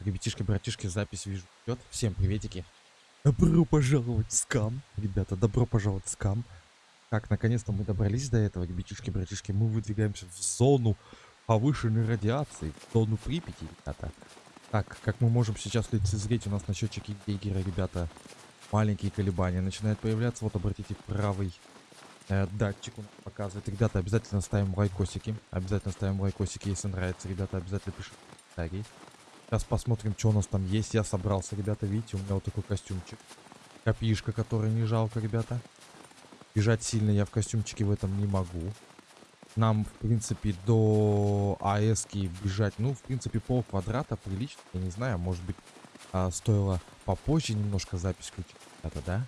Ребятишки, братишки, запись вижу идет. Всем приветики. Добро пожаловать в скам. Ребята, добро пожаловать в скам. Так, наконец-то мы добрались до этого, ребятишки, братишки. Мы выдвигаемся в зону повышенной радиации, в зону Припяти, ребята. Так, как мы можем сейчас лицезреть, у нас на счетчике Гейгера, ребята, маленькие колебания начинают появляться. Вот, обратите, правый э, датчик он показывает. Ребята, обязательно ставим лайкосики. Обязательно ставим лайкосики, если нравится. Ребята, обязательно пишите комментарии. Сейчас посмотрим, что у нас там есть. Я собрался, ребята, видите, у меня вот такой костюмчик. Копишка, который не жалко, ребята. Бежать сильно я в костюмчике в этом не могу. Нам, в принципе, до АЭСки бежать, ну, в принципе, пол квадрата прилично. Я не знаю, может быть, а, стоило попозже немножко запись включить, ребята, да?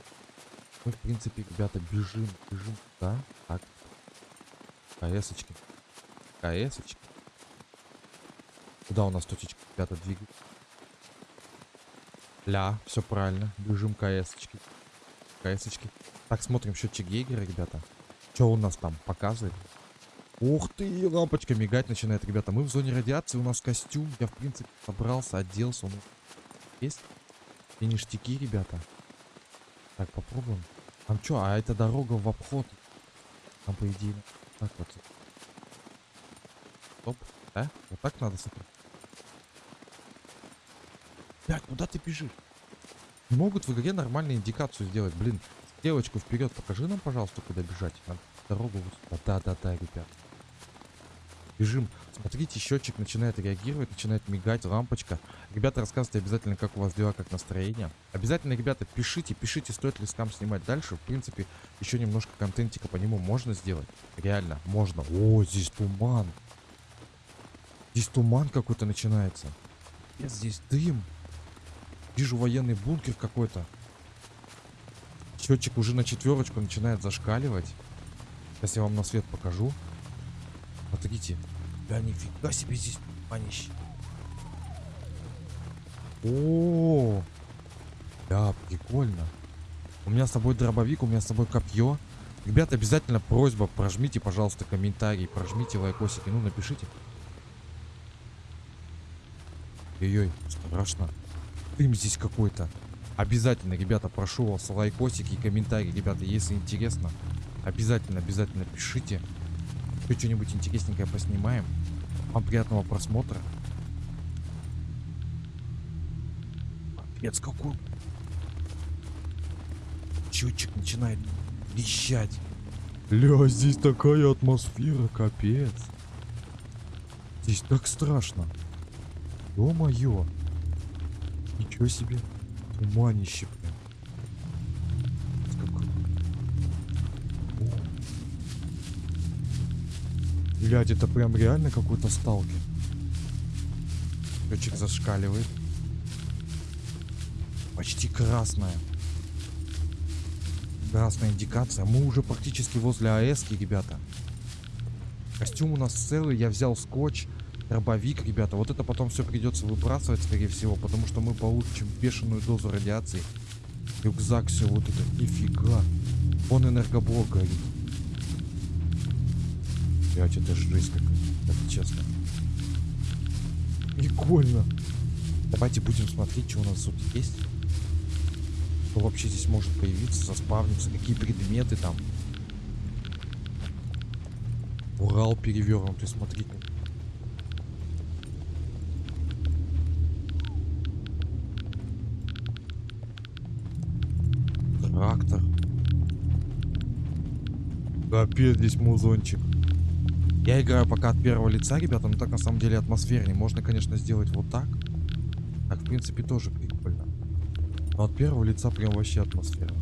Мы, в принципе, ребята, бежим, бежим, да? Так. КСочки. КСочки. Куда у нас точечка, ребята, двигать? Ля, все правильно. Бежим КСочки. КСочки. Так, смотрим счетчик Гейгера, ребята. Что у нас там показывает? Ух ты, лампочка мигать начинает, ребята. Мы в зоне радиации, у нас костюм. Я, в принципе, собрался, оделся. Он есть. И ништяки, ребята. Так, попробуем. Там что, а это дорога в обход. Там, по идее, так вот. Стоп. Да? Вот так надо смотреть. Блядь, куда ты бежишь? Могут в игре нормальную индикацию сделать, блин. Девочку вперед, покажи нам, пожалуйста, куда бежать. Надо дорогу вот сюда. Да-да-да, ребят. Бежим. Смотрите, счетчик начинает реагировать, начинает мигать, лампочка. Ребята, рассказывайте обязательно, как у вас дела, как настроение. Обязательно, ребята, пишите, пишите, стоит ли скам снимать дальше. В принципе, еще немножко контентика по нему можно сделать. Реально, можно. О, здесь туман. Здесь туман какой-то начинается. Здесь дым. Вижу военный бункер какой-то. Счетчик уже на четверочку начинает зашкаливать. Сейчас я вам на свет покажу. Смотрите. Да нифига себе здесь манище. О, да, прикольно. У меня с собой дробовик, у меня с собой копье. Ребята, обязательно просьба, прожмите, пожалуйста, комментарий, прожмите лайкосики, ну напишите. Ой-ой, страшно. Дым здесь какой-то. Обязательно, ребята, прошу вас, лайкосики и комментарии, ребята, если интересно. Обязательно, обязательно пишите. Еще что-нибудь интересненькое поснимаем. Вам приятного просмотра. Капец какой. Счетчик начинает вещать. Ля, здесь такая атмосфера, капец. Здесь так страшно. Ё-моё. Ничего себе. Туманище, прям. Блядь, это прям реально какой-то сталкер. Счетчик зашкаливает. Почти красная. Красная индикация. Мы уже практически возле АЭСки, ребята. Костюм у нас целый. Я взял скотч дробовик, ребята. Вот это потом все придется выбрасывать, скорее всего, потому что мы получим бешеную дозу радиации. Рюкзак, все вот это. Нифига. Он энергоблок горит. Блять, это жесть какая-то, это честно. Прикольно. Давайте будем смотреть, что у нас тут есть. Что вообще здесь может появиться, заспавниться, какие предметы там. Урал перевернутый, смотрите. Капец, здесь музончик. Я играю пока от первого лица, ребята, но так на самом деле атмосфернее. Можно, конечно, сделать вот так. Так, в принципе, тоже прикольно. Но от первого лица прям вообще атмосфера.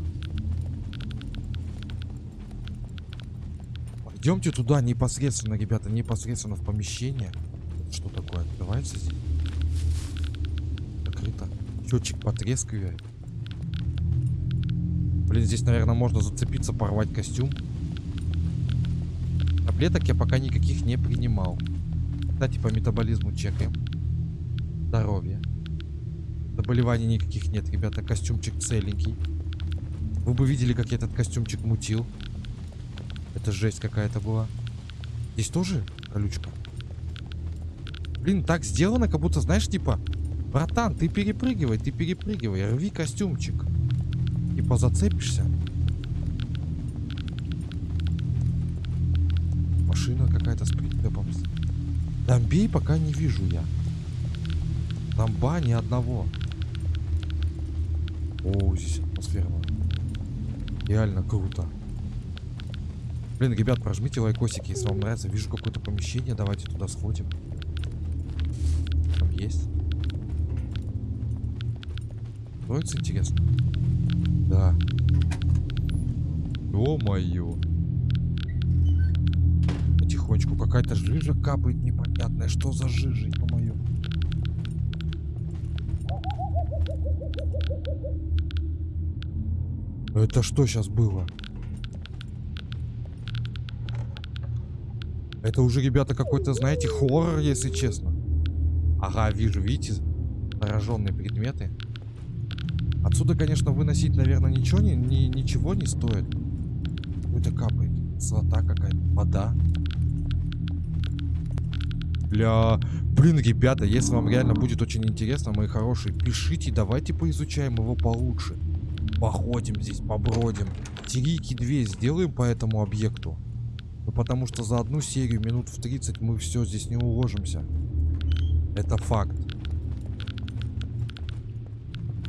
Идемте туда непосредственно, ребята, непосредственно в помещение. Что такое? Открывается здесь? Закрыто. Счетчик потрескивает. Блин, здесь, наверное, можно зацепиться, порвать костюм. Таблеток я пока никаких не принимал. Кстати, по метаболизму чекаем. Здоровье. Заболеваний никаких нет, ребята. Костюмчик целенький. Вы бы видели, как я этот костюмчик мутил. Это жесть какая-то была. Здесь тоже колючка? Блин, так сделано, как будто, знаешь, типа... Братан, ты перепрыгивай, ты перепрыгивай. Рви костюмчик. Типа зацепишься. Машина какая-то с прицепом. Домбей пока не вижу я. Домба ни одного. О, здесь атмосфера. Реально круто. Блин, ребят, прожмите лайкосики, если вам нравится. Вижу какое-то помещение, давайте туда сходим. Там есть. Строится интересно? Да. Ё-моё. Потихонечку какая-то жижа капает непонятная. Что за жижа, ё-моё? Это что сейчас было? Это уже, ребята, какой-то, знаете, хоррор, если честно. Ага, вижу, видите, зараженные предметы. Отсюда, конечно, выносить, наверное, ничего не, ни, ничего не стоит. Это капает. Золота какая-то. Вода. Бля. Блин, ребята, если вам реально будет очень интересно, мои хорошие, пишите, давайте поизучаем его получше. Походим здесь, побродим. Терики 2 сделаем по этому объекту. Ну, потому что за одну серию минут в 30 мы все здесь не уложимся. Это факт.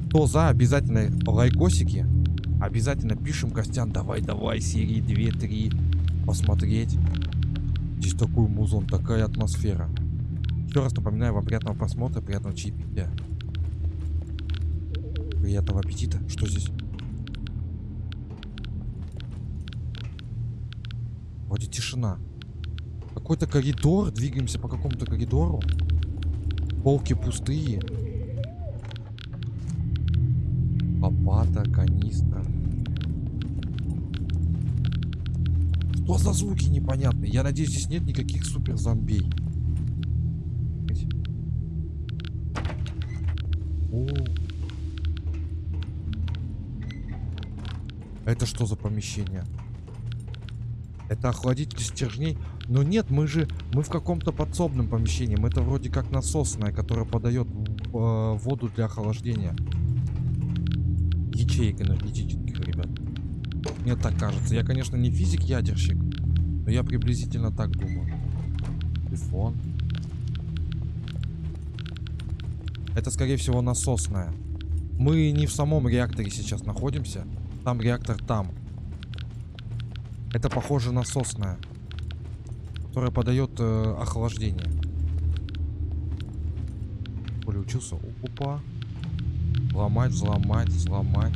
Кто за, обязательно лайкосики. Обязательно пишем, Костян, давай, давай, серии 2-3 посмотреть. Здесь такой музон, такая атмосфера. Еще раз напоминаю вам приятного просмотра, приятного чаепития. Приятного аппетита. Что здесь? Вроде тишина. Какой-то коридор. Двигаемся по какому-то коридору. Полки пустые. Лопата, канистра. Что за звуки непонятные? Я надеюсь, здесь нет никаких супер зомбей. О. Это что за помещение? Это охладитель стержней. Но нет, мы же... Мы в каком-то подсобном помещении. Это вроде как насосная, которая подает э, воду для охлаждения. Ячеек энергетических. Мне так кажется. Я, конечно, не физик-ядерщик. Но я приблизительно так думаю. Телефон. Это, скорее всего, насосная. Мы не в самом реакторе сейчас находимся. Там реактор там. Это похоже насосная, которая подает э, охлаждение. Коля учился. Опа. Взломать, взломать, взломать.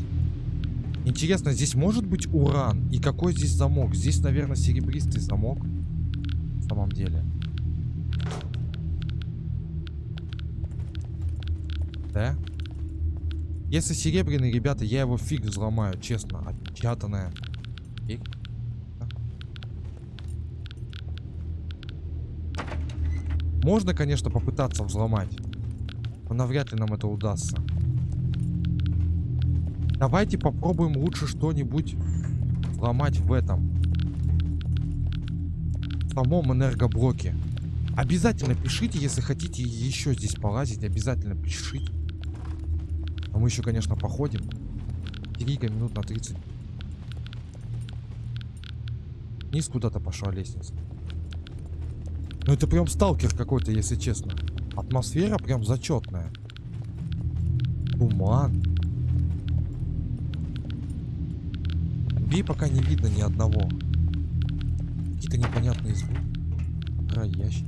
Интересно, здесь может быть уран? И какой здесь замок? Здесь, наверное, серебристый замок. В самом деле. Да? Если серебряный, ребята, я его фиг взломаю, честно. Отпечатанное. Фиг. Можно, конечно, попытаться взломать. Но навряд ли нам это удастся. Давайте попробуем лучше что-нибудь взломать в этом. В самом энергоблоке. Обязательно пишите, если хотите еще здесь полазить. Обязательно пишите. А мы еще, конечно, походим. Трига минут на 30. Вниз куда-то пошла лестница. Ну это прям сталкер какой-то, если честно. Атмосфера прям зачетная. Туман. Бей пока не видно ни одного. Какие-то непонятные звуки. Роящий.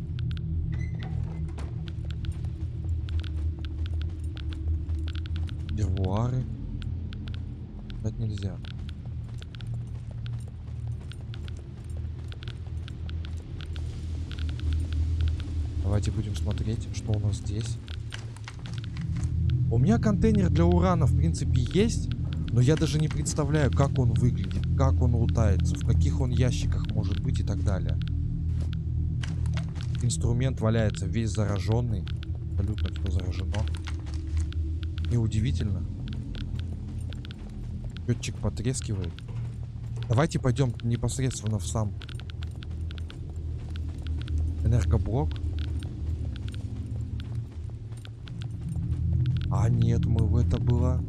Дервуары. Дать нельзя. Давайте будем смотреть, что у нас здесь. У меня контейнер для урана, в принципе, есть. Но я даже не представляю, как он выглядит, как он лутается, в каких он ящиках может быть и так далее. Инструмент валяется весь зараженный. Абсолютно все заражено. Неудивительно. Счетчик потрескивает. Давайте пойдем непосредственно в сам энергоблок. А нет, мы в это было...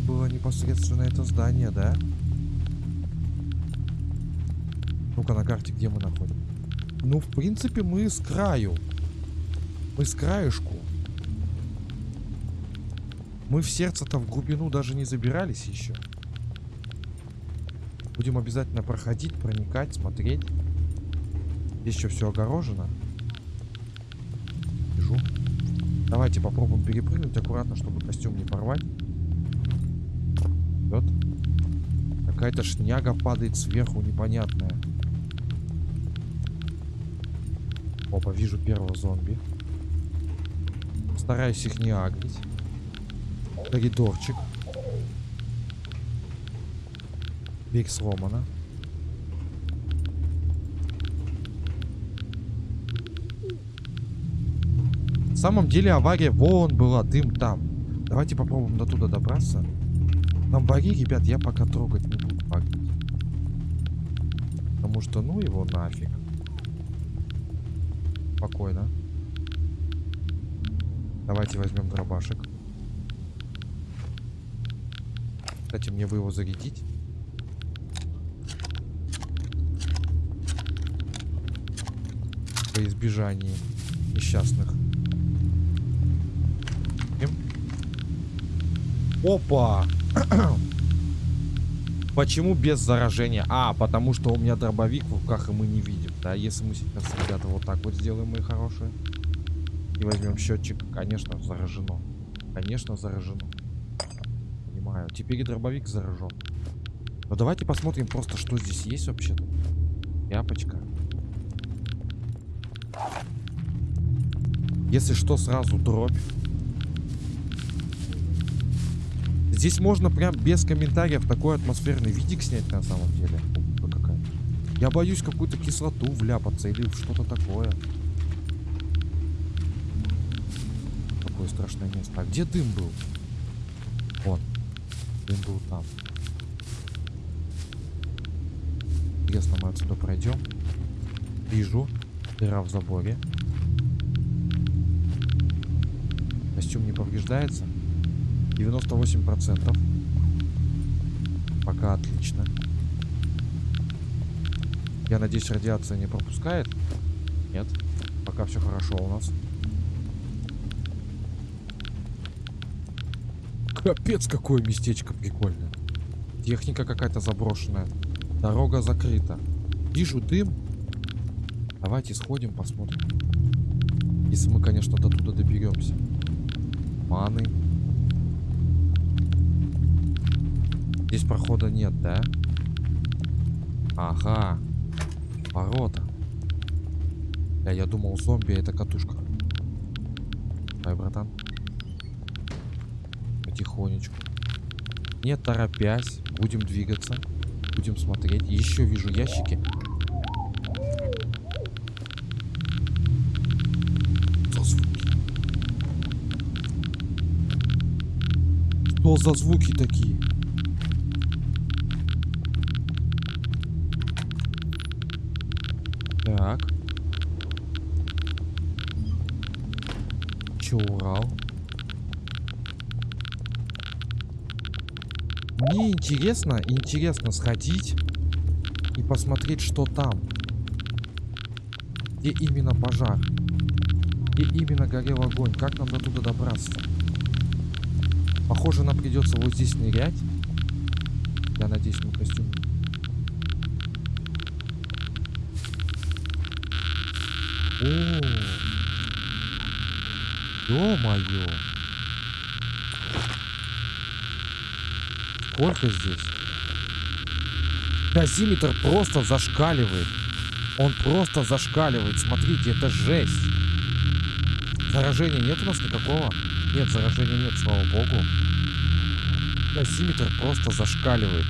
Это было непосредственно это здание, да? Ну-ка на карте, где мы находим? Ну, в принципе, мы с краю. Мы с краешку. Мы в сердце-то в глубину даже не забирались еще. Будем обязательно проходить, проникать, смотреть. Здесь еще все огорожено. Вижу. Давайте попробуем перепрыгнуть аккуратно, чтобы костюм не порвать. Вот. Какая-то шняга падает сверху, непонятная. Опа, вижу первого зомби. Стараюсь их не агрить. Коридорчик. Дверь сломана. На самом деле авария вон была, дым там. Давайте попробуем до туда добраться. Там баги, ребят, я пока трогать не буду баги. Потому что ну его нафиг. Спокойно. Давайте возьмем дробашек. Кстати, мне бы его зарядить. Во избежание несчастных. Опа! Почему без заражения? А, потому что у меня дробовик в руках, и мы не видим. Да, если мы сейчас, ребята, вот так вот сделаем, мои хорошие. И возьмем счетчик. Конечно, заражено. Конечно, заражено. Понимаю. Теперь и дробовик заражен. Но давайте посмотрим просто, что здесь есть вообще-то. Япочка. Если что, сразу дробь. Здесь можно прям без комментариев такой атмосферный видик снять на самом деле. Какая. Я боюсь какую-то кислоту вляпаться или что-то такое. Такое страшное место. А где дым был? Вон. Дым был там. Интересно, мы отсюда пройдем. Вижу. Дыра в заборе. Костюм не повреждается. 98%. Пока отлично. Я надеюсь, радиация не пропускает? Нет. Пока все хорошо у нас. Капец, какое местечко прикольное. Техника какая-то заброшенная. Дорога закрыта. Вижу дым. Давайте сходим, посмотрим. Если мы, конечно, до туда доберемся. Маны. Здесь прохода нет, да? Ага. Ворота. Да, я думал, зомби это катушка. Ай, братан. Потихонечку. Не торопясь. Будем двигаться. Будем смотреть. Еще вижу ящики. Что звуки? Что за звуки такие? Так. Че, Урал? Мне интересно, интересно сходить и посмотреть, что там. Где именно пожар? Где именно горел огонь? Как нам до туда добраться? Похоже, нам придется вот здесь нырять. Я надеюсь, мы костюм О, ё-моё. Сколько здесь? Дозиметр просто зашкаливает. Он просто зашкаливает. Смотрите, это жесть. Заражения нет у нас никакого? Нет, заражения нет, слава богу. Дозиметр просто зашкаливает.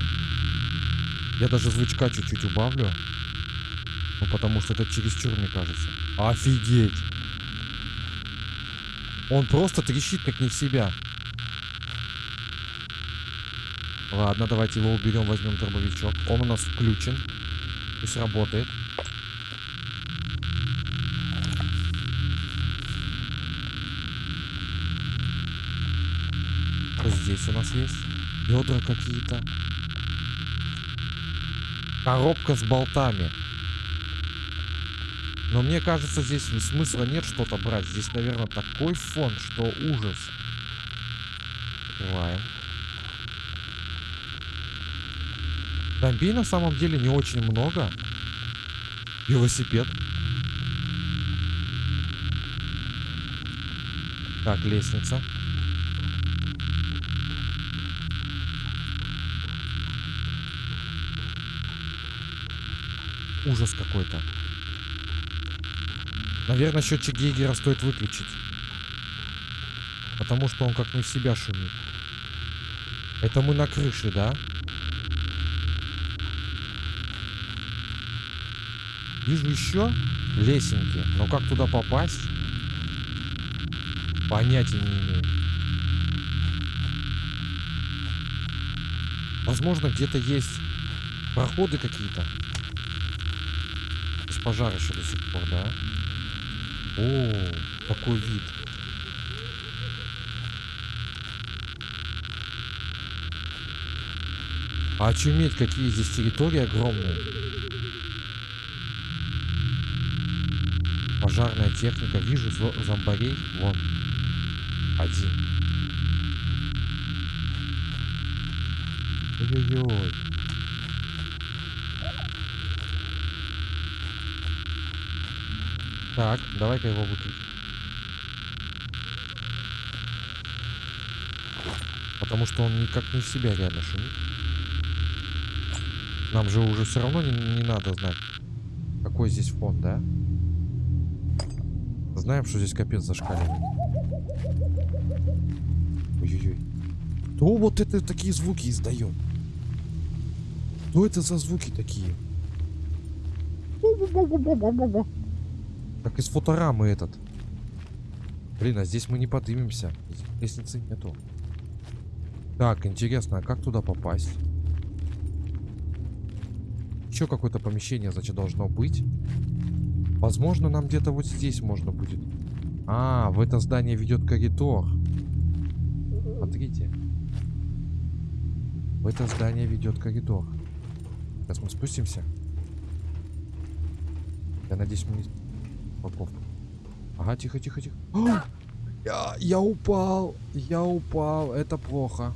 Я даже звучка чуть-чуть убавлю. Ну, потому что это чересчур, мне кажется. Офигеть. Он просто трещит, как не в себя. Ладно, давайте его уберем, возьмем дробовичок. Он у нас включен. Пусть работает. Здесь у нас есть бедра какие-то. Коробка с болтами. Но мне кажется, здесь смысла нет что-то брать. Здесь, наверное, такой фон, что ужас. Открываем. Зомби на самом деле не очень много. Велосипед. Так, лестница. Ужас какой-то. Наверное, счетчик Гейгера стоит выключить. Потому что он как не в себя шумит. Это мы на крыше, да? Вижу еще лесенки. Но как туда попасть? Понятия не имею. Возможно, где-то есть проходы какие-то. Пожар еще до сих пор, да? О, какой вид. А очуметь, какие здесь территории огромные. Пожарная техника. Вижу зо- зомбарей. Вон. Один. Ой-ой-ой. Так, давай-ка его выключим. Потому что он никак не себя реально шумит. Нам же уже все равно не, не надо знать, какой здесь фон, да? Знаем, что здесь капец зашкаливает. Ой-ой-ой. Кто вот это такие звуки издает? Что это за звуки такие? Как из фоторамы этот. Блин, а здесь мы не поднимемся. Лестницы нету. Так, интересно, а как туда попасть? Еще какое-то помещение, значит, должно быть. Возможно, нам где-то вот здесь можно будет. А, в это здание ведет коридор. Смотрите. В это здание ведет коридор. Сейчас мы спустимся. Я надеюсь, мы не... Упаковка. Ага, тихо, тихо, тихо. Я, я упал. Я упал. Это плохо.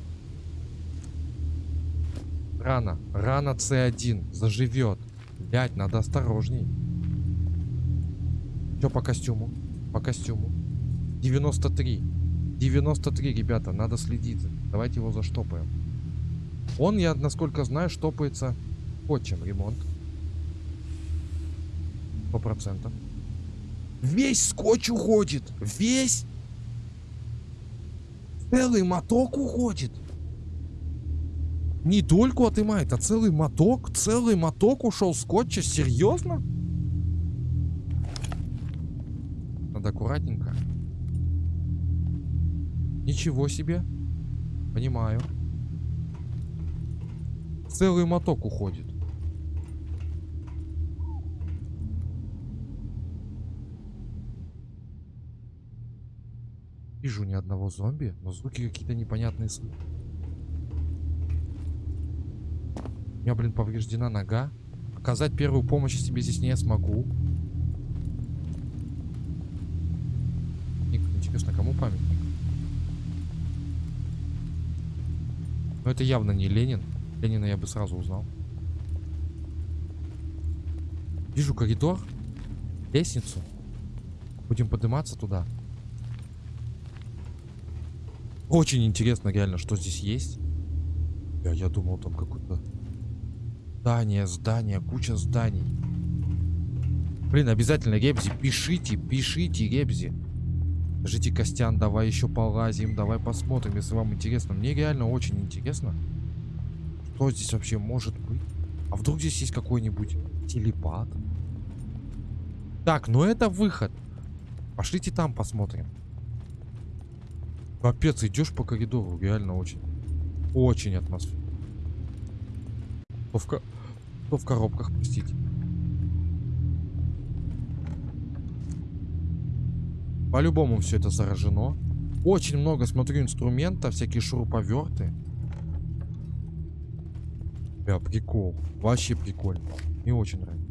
Рано. Рано С1. Заживет. Блять, надо осторожней. Что по костюму? По костюму. 93. 93, ребята, надо следить. Давайте его заштопаем. Он, я насколько знаю, штопается скотчем ремонт. Сто процентов. Весь скотч уходит. Весь. Целый моток уходит. Не только отымает, а целый моток. Целый моток ушел скотча. Серьезно? Надо аккуратненько. Ничего себе. Понимаю. Целый моток уходит. Вижу ни одного зомби, но звуки какие-то непонятные слышу. У меня, блин, повреждена нога. Оказать первую помощь себе здесь не смогу. Ник, Интересно, кому памятник? Но это явно не Ленин. Ленина я бы сразу узнал. Вижу коридор. Лестницу. Будем подниматься туда. Очень интересно реально, что здесь есть. Я, я думал, там какое-то здание, здание, куча зданий. Блин, обязательно, Ребзи, пишите, пишите, Ребзи. Скажите, Костян, давай еще полазим, давай посмотрим, если вам интересно. Мне реально очень интересно, что здесь вообще может быть. А вдруг здесь есть какой-нибудь телепат? Так, ну это выход. Пошлите там посмотрим. Капец, идешь по коридору, реально очень. Очень атмосферно. То в, ко- то в коробках, простите. По-любому все это заражено. Очень много, смотрю, инструментов, всякие шуруповерты. Бля, прикол. Вообще прикольно. Мне очень нравится.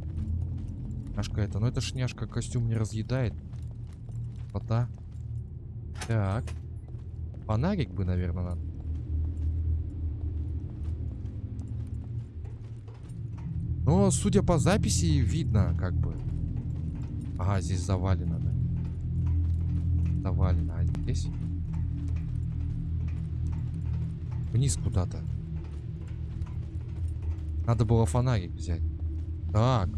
Шняшка это. Но эта шняшка костюм не разъедает. Фото. Так. Фонарик бы, наверное, надо. Но, судя по записи, видно, как бы. Ага, здесь завалено, да. Завалено. А здесь? Вниз куда-то. Надо было фонарик взять. Так.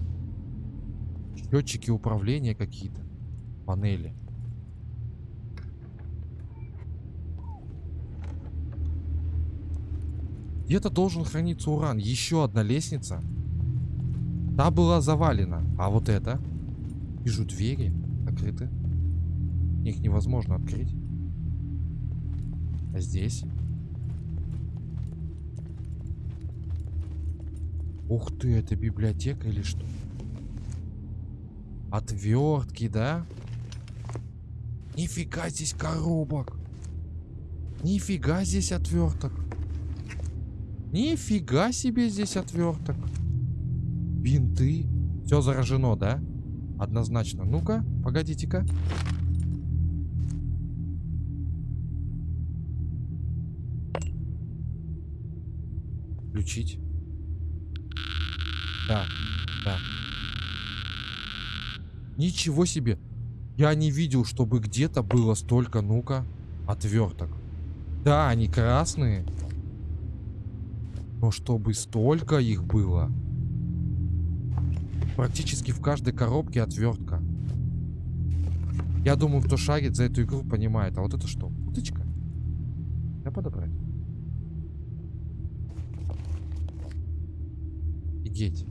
Счетчики управления какие-то. Панели. Где-то должен храниться уран. Еще одна лестница. Та была завалена. А вот это? Вижу двери. Закрыты. Их невозможно открыть. А здесь? Ух ты, это библиотека или что? Отвертки, да? Нифига здесь коробок. Нифига здесь отверток. Нифига себе здесь отверток. Бинты. Все заражено, да? Однозначно. Ну-ка, погодите-ка. Включить. Да, да. Ничего себе. Я не видел, чтобы где-то было столько, ну-ка, отверток. Да, они красные. Но чтобы столько их было. Практически в каждой коробке отвертка. Я думаю, кто шарит за эту игру, понимает. А вот это что? Уточка? Я подобрать. Офигеть.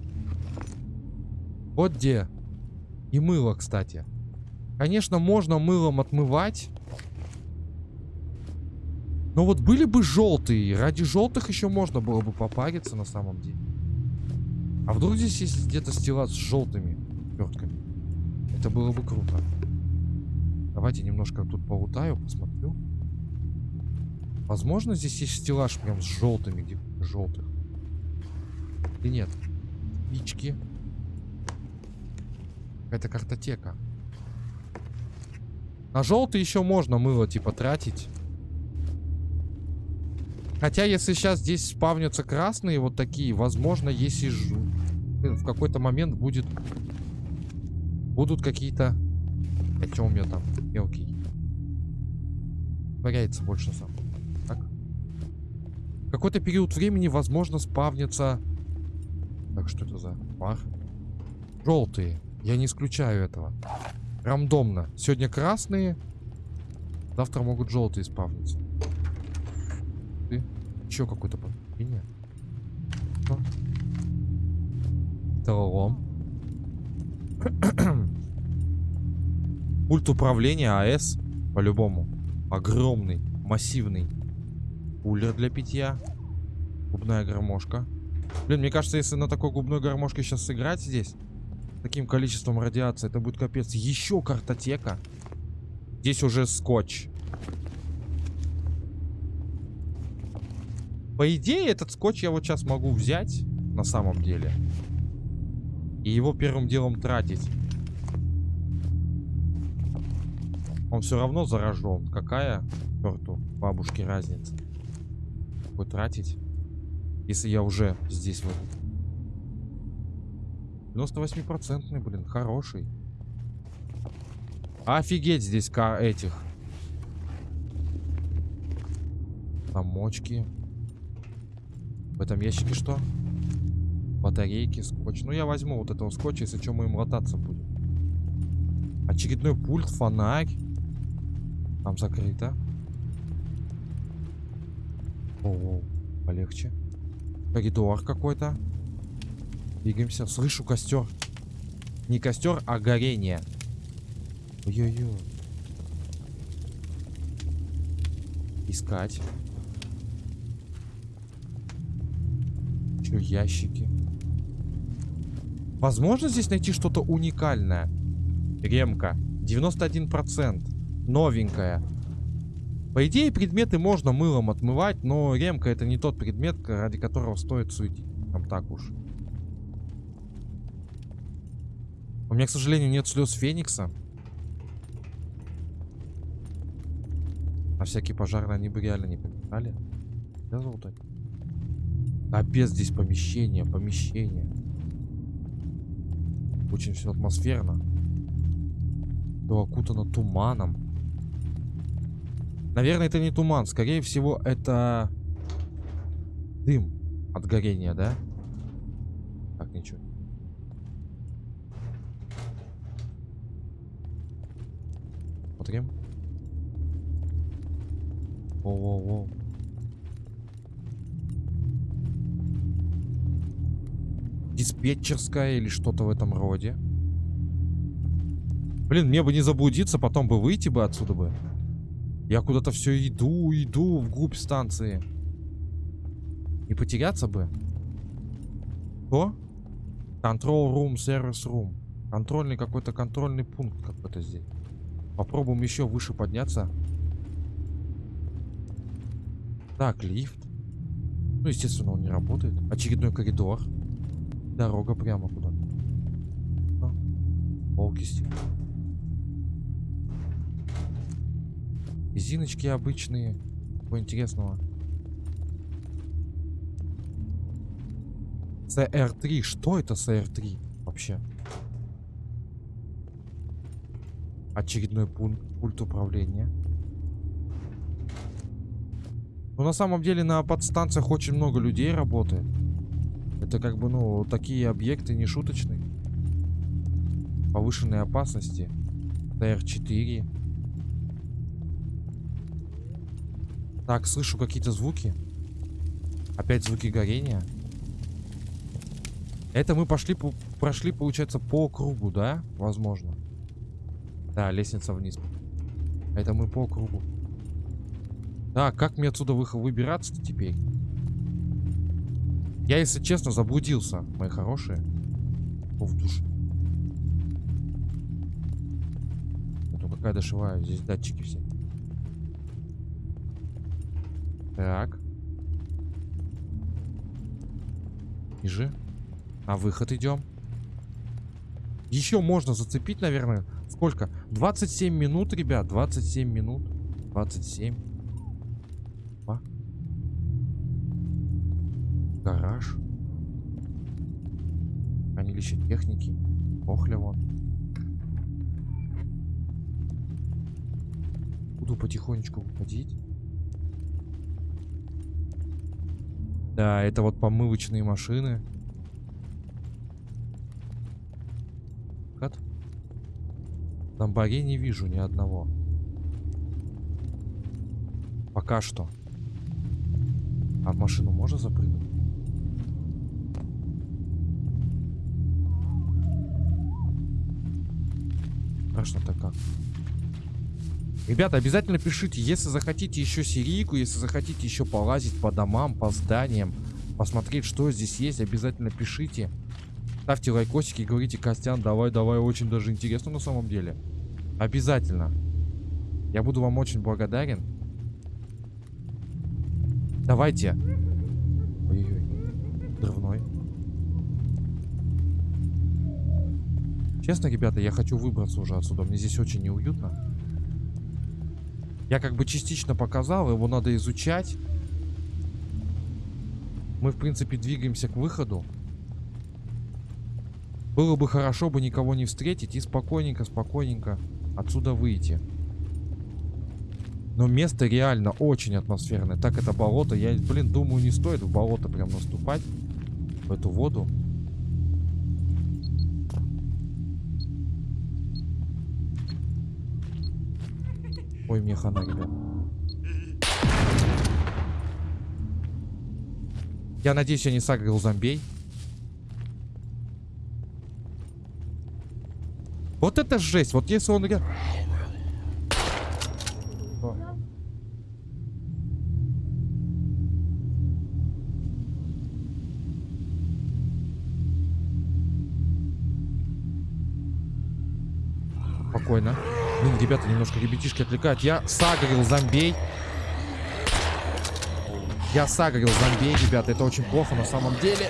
Вот где. И мыло, кстати. Конечно, можно мылом отмывать. Но вот были бы желтые. Ради желтых еще можно было бы попариться на самом деле. А вдруг здесь есть где-то стеллаж с желтыми вертками? Это было бы круто. Давайте немножко тут полутаю, посмотрю. Возможно, здесь есть стеллаж прям с желтыми, где желтых. Или нет? Спички. Какая-то картотека. На желтый еще можно мыло, типа, тратить. Хотя, если сейчас здесь спавнятся красные вот такие, возможно, если ж... в какой-то момент будет... Будут какие-то... А что у меня там? Мелкий. Варяется больше сам. Так. В какой-то период времени, возможно, спавнятся... Так, что это за пар? Желтые. Я не исключаю этого. Рандомно. Сегодня красные. Завтра могут желтые спавниться. Еще какой-то подключение. Металлолом. Пульт управления АЭС. По-любому. Огромный. Массивный. Кулер для питья. Губная гармошка. Блин, мне кажется, если на такой губной гармошке сейчас сыграть здесь, таким количеством радиации, это будет капец. Еще картотека. Здесь уже скотч. По идее, этот скотч я вот сейчас могу взять, на самом деле. И его первым делом тратить. Он все равно заражен. Какая, черту, бабушки разница? Какой тратить? Если я уже здесь вот. 98-процентный, блин, хороший. Офигеть здесь этих. Замочки. В этом ящике что? Батарейки, скотч. Ну, я возьму вот этого скотча, если что, мы им лататься будем. Очередной пульт, фонарь. Там закрыто. О, -о полегче. Коридор какой-то. Двигаемся. Слышу костер. Не костер, а горение. Ой-ой-ой. Искать. Еще ящики. Возможно здесь найти что-то уникальное. Ремка. 91%. Новенькая. По идее, предметы можно мылом отмывать, но ремка это не тот предмет, ради которого стоит суетить. Там так уж. У меня, к сожалению, нет слез Феникса. На всякий пожарный они бы реально не помешали. Да, золото? Капец, здесь помещение, помещение. Очень все атмосферно. Все окутано туманом. Наверное, это не туман. Скорее всего, это дым от горения, да? Так, ничего. Смотрим. Воу-воу-воу. Диспетчерская или что-то в этом роде. Блин, мне бы не заблудиться, потом бы выйти бы отсюда бы. Я куда-то все иду, иду вглубь станции. Не потеряться бы. Что? Control room, service room. Контрольный какой-то контрольный пункт какой-то здесь. Попробуем еще выше подняться. Так, лифт. Ну, естественно, он не работает. Очередной коридор. Дорога прямо куда-то. Полки стены. Резиночки обычные. Чего интересного? CR3. Что это CR3 вообще? Очередной пункт, пульт управления. Ну, на самом деле, на подстанциях очень много людей работает. Это как бы, ну, такие объекты не шуточные. Повышенной опасности. ТР-4. Так, слышу какие-то звуки. Опять звуки горения. Это мы пошли, прошли, получается, по кругу, да? Возможно. Да, лестница вниз. Это мы по кругу. Да, как мне отсюда выбираться-то теперь? Я, если честно, заблудился, мои хорошие. О, в душе. Это какая дошиваю, здесь датчики все. Так. Ниже. На выход идем. Еще можно зацепить, наверное. Сколько? 27 минут, ребят. 27 минут. 27. Гараж. Хранилище техники. Охля вон. Буду потихонечку выходить. Да, это вот помывочные машины. Кат. Зомбарей не вижу ни одного. Пока что. А в машину можно запрыгнуть? Страшно-то как. Ребята, обязательно пишите, если захотите еще серийку, если захотите еще полазить по домам, по зданиям, посмотреть, что здесь есть, обязательно пишите. Ставьте лайкосики говорите, Костян, давай, давай, очень даже интересно на самом деле. Обязательно. Я буду вам очень благодарен. Давайте. Ой-ой-ой. Дрывной. Честно, ребята, я хочу выбраться уже отсюда. Мне здесь очень неуютно. Я как бы частично показал, его надо изучать. Мы, в принципе, двигаемся к выходу. Было бы хорошо бы никого не встретить и спокойненько, спокойненько отсюда выйти. Но место реально очень атмосферное. Так это болото. Я, блин, думаю, не стоит в болото прям наступать. В эту воду. Ой, мне хана, ребят. Я надеюсь, я не сагрил зомбей. Вот это жесть. Вот если он... Спокойно. Блин, ребята, немножко ребятишки отвлекают. Я сагрил зомбей. Я сагрил зомбей, ребята. Это очень плохо на самом деле.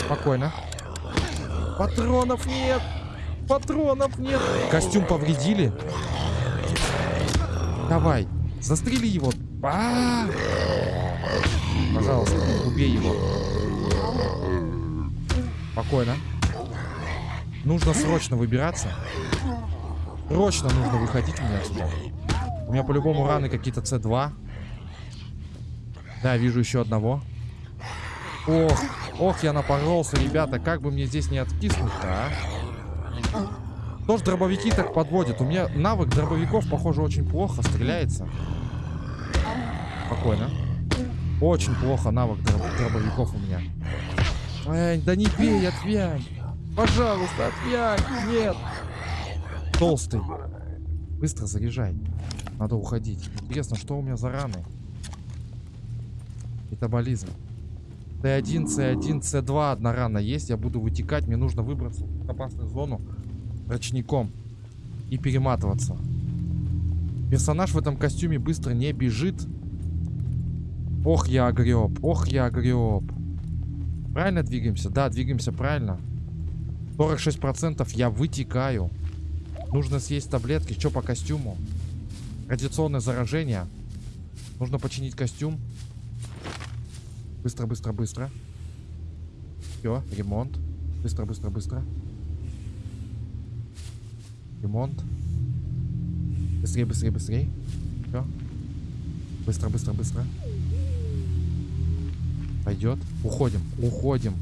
Спокойно. Патронов нет. Патронов нет. Костюм повредили. Давай. Застрели его. А -а -а! Пожалуйста, убей его. Спокойно. Нужно срочно выбираться. Срочно нужно выходить мне отсюда. У меня по-любому раны какие-то С2. Да, вижу еще одного. Ох, ох, я напоролся, ребята. Как бы мне здесь не откиснуть-то, а? Тоже дробовики так подводят. У меня навык дробовиков, похоже, очень плохо стреляется. Спокойно. Очень плохо навык дроб дробовиков у меня. Эй, да не бей, отвянь. Пожалуйста, отвянь. Нет. Толстый. Быстро заряжай. Надо уходить. Интересно, что у меня за раны? Метаболизм. С1, С1, С2 одна рана есть. Я буду вытекать. Мне нужно выбраться в опасную зону ручником и перематываться. Персонаж в этом костюме быстро не бежит. Ох, я огреб. Ох, я огреб. Правильно двигаемся? Да, двигаемся правильно. 46% я вытекаю. Нужно съесть таблетки. Что по костюму? Радиационное заражение. Нужно починить костюм. Быстро, быстро, быстро. Все, ремонт. Быстро, быстро, быстро. Ремонт. Быстрее, быстрее, быстрее. Все. Быстро, быстро, быстро. Пойдет. Уходим, уходим.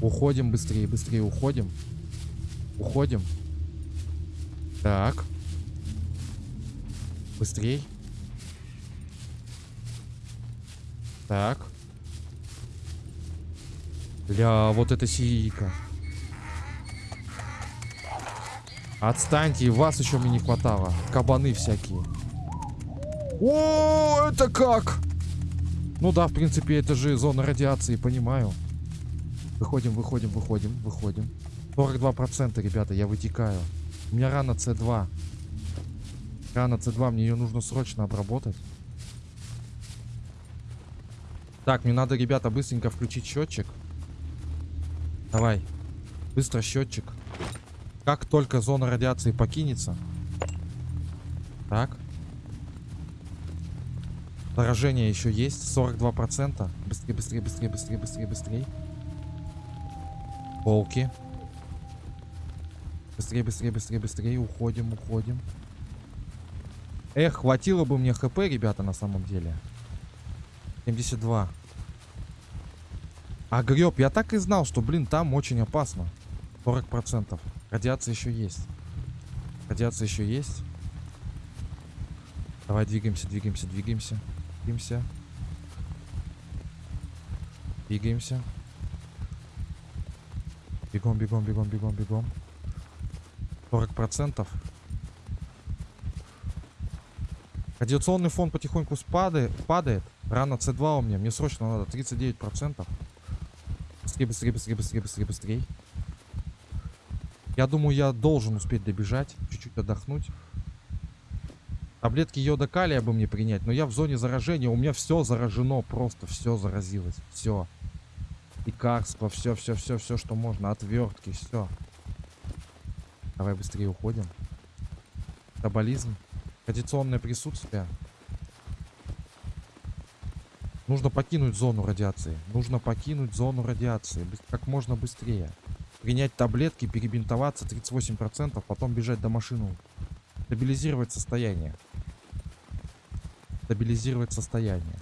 Уходим быстрее, быстрее уходим. Уходим. Так. Быстрей. Так. Бля, вот это сирийка. Отстаньте, вас еще мне не хватало. Кабаны всякие. О, это как? Ну да, в принципе, это же зона радиации, понимаю. Выходим, выходим, выходим, выходим. 42%, ребята, я вытекаю. У меня рана С2. Рана С2, мне ее нужно срочно обработать. Так, мне надо, ребята, быстренько включить счетчик. Давай. Быстро счетчик. Как только зона радиации покинется. Так. Поражение еще есть. 42%. Быстрее, быстрее, быстрее, быстрее, быстрее, быстрее. Полки. Быстрее, быстрее, быстрее, быстрее. Уходим, уходим. Эх, хватило бы мне хп, ребята, на самом деле. 72. А греб, я так и знал, что, блин, там очень опасно. 40%. Радиация еще есть. Радиация еще есть. Давай двигаемся, двигаемся, двигаемся. Двигаемся. Двигаемся. Бегом, бегом, бегом, бегом, бегом. 40%. Радиационный фон потихоньку спадает, падает. Рано С2 у меня. Мне срочно надо 39%. Быстрее, быстрее, быстрее, быстрее, быстрее, быстрее. Я думаю, я должен успеть добежать. Чуть-чуть отдохнуть. Таблетки йода калия бы мне принять. Но я в зоне заражения. У меня все заражено. Просто все заразилось. Все. Лекарства. Все, все, все, все, что можно. Отвертки. Все. Давай быстрее уходим. Таболизм. Радиационное присутствие. Нужно покинуть зону радиации. Нужно покинуть зону радиации. Как можно быстрее принять таблетки, перебинтоваться 38%, потом бежать до машины. Стабилизировать состояние. Стабилизировать состояние.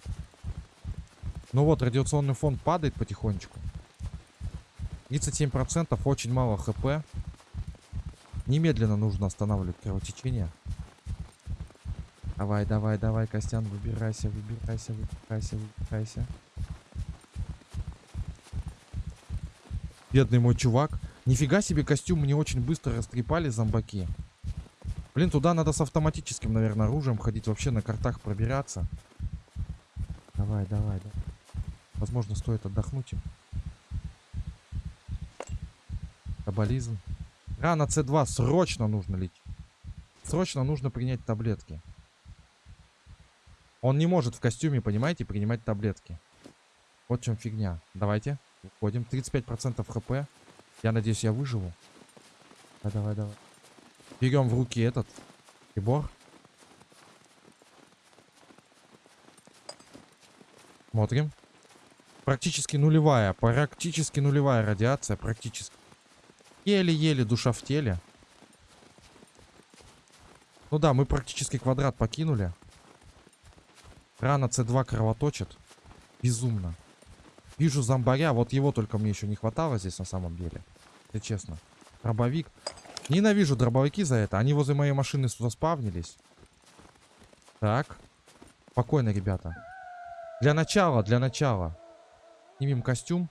Ну вот, радиационный фон падает потихонечку. 37% очень мало хп. Немедленно нужно останавливать кровотечение. Давай, давай, давай, Костян, выбирайся, выбирайся, выбирайся, выбирайся. Бедный мой чувак. Нифига себе костюм мне очень быстро растрепали зомбаки. Блин, туда надо с автоматическим, наверное, оружием ходить. Вообще на картах пробираться. Давай, давай, да. Возможно, стоит отдохнуть им. Кабализм. Рана С2 срочно нужно лечить. Срочно нужно принять таблетки. Он не может в костюме, понимаете, принимать таблетки. Вот в чем фигня. Давайте. Уходим. 35% хп. Я надеюсь, я выживу. Давай, давай, давай. Берем в руки этот прибор. Смотрим. Практически нулевая. Практически нулевая радиация. Практически. Еле-еле душа в теле. Ну да, мы практически квадрат покинули. Рана С2 кровоточит. Безумно. Вижу зомбаря. Вот его только мне еще не хватало здесь на самом деле. Если честно. Дробовик. Ненавижу дробовики за это. Они возле моей машины заспавнились. Так. Спокойно, ребята. Для начала, для начала. Снимем костюм.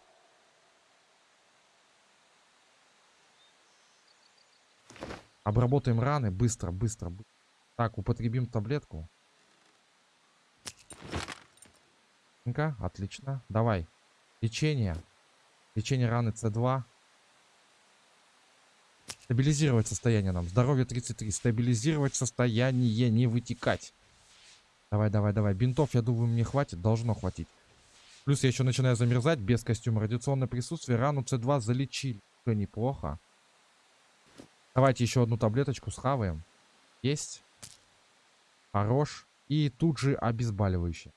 Обработаем раны. Быстро, быстро. Так, употребим таблетку. Отлично. Давай. Лечение. Лечение раны С2. Стабилизировать состояние нам. Здоровье 33. Стабилизировать состояние, не вытекать. Давай, давай, давай. Бинтов, я думаю, мне хватит. Должно хватить. Плюс я еще начинаю замерзать без костюма. Радиационное присутствие. Рану С2 залечили. Уже неплохо. Давайте еще одну таблеточку схаваем. Есть. Хорош. И тут же обезболивающее.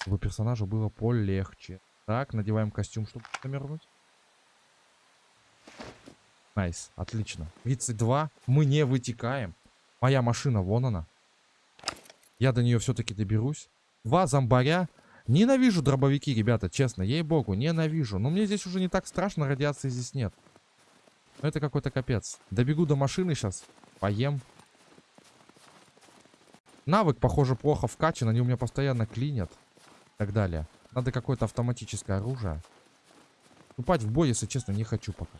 Чтобы персонажу было полегче. Так, надеваем костюм, чтобы замерзнуть. Nice, отлично. 32. Мы не вытекаем. Моя машина, вон она. Я до нее все-таки доберусь. Два зомбаря. Ненавижу дробовики, ребята, честно, ей-богу, ненавижу. Но мне здесь уже не так страшно, радиации здесь нет. Но это какой-то капец. Добегу до машины сейчас, поем. Навык, похоже, плохо вкачан, они у меня постоянно клинят. И так далее. Надо какое-то автоматическое оружие. Вступать в бой, если честно, не хочу пока.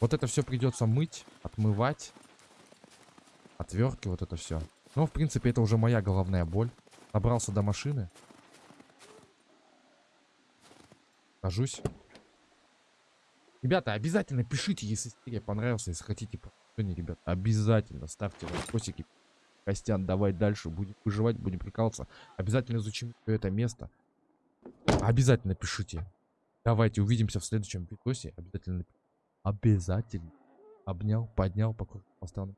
Вот это все придется мыть, отмывать. Отвертки, вот это все. Но, в принципе, это уже моя головная боль. Добрался до машины. Сажусь. Ребята, обязательно пишите, если серия понравилась, если хотите продолжение, ребят. Обязательно ставьте лайкосики. Костян, давай дальше. Будем выживать, будем прикалываться. Обязательно изучим это место. Обязательно пишите. Давайте увидимся в следующем видосе. Обязательно. Обязательно. Обнял, поднял, покрутил, поставил.